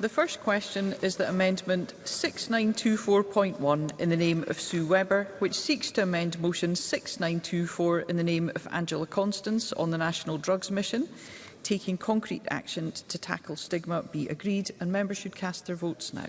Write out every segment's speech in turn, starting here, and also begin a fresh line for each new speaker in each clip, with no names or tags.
The first question is that Amendment 6924.1 in the name of Sue Webber, which seeks to amend Motion 6924 in the name of Angela Constance on the National Drugs Mission, taking concrete action to tackle stigma, be agreed, and members should cast their votes now.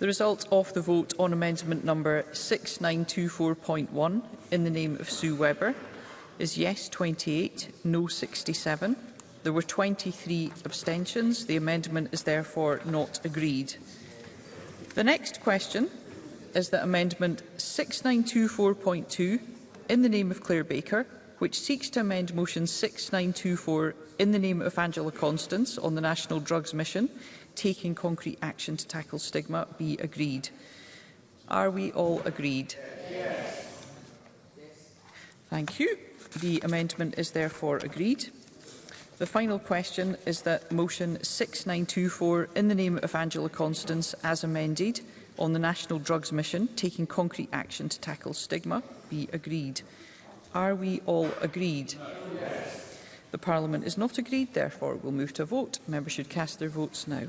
The result of the vote on amendment number 6924.1 in the name of Sue Webber is yes 28, no 67. There were 23 abstentions. The amendment is therefore not agreed. The next question is that Amendment 6924.2 in the name of Claire Baker, which seeks to amend Motion 6924 in the name of Angela Constance on the National Drugs Mission, taking concrete action to tackle stigma, be agreed. Are we all agreed? Yes. Thank you. The amendment is therefore agreed. The final question is that motion 6924 in the name of Angela Constance as amended on the National Drugs Mission taking concrete action to tackle stigma be agreed. Are we all agreed? Yes. The Parliament is not agreed, therefore we'll move to a vote. Members should cast their votes now.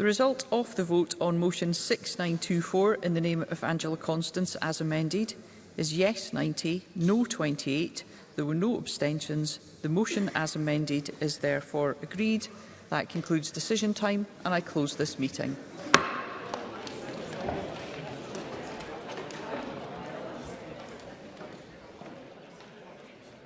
The result of the vote on motion 6924 in the name of Angela Constance as amended is yes 90, no 28. There were no abstentions. The motion as amended is therefore agreed. That concludes decision time and I close this meeting.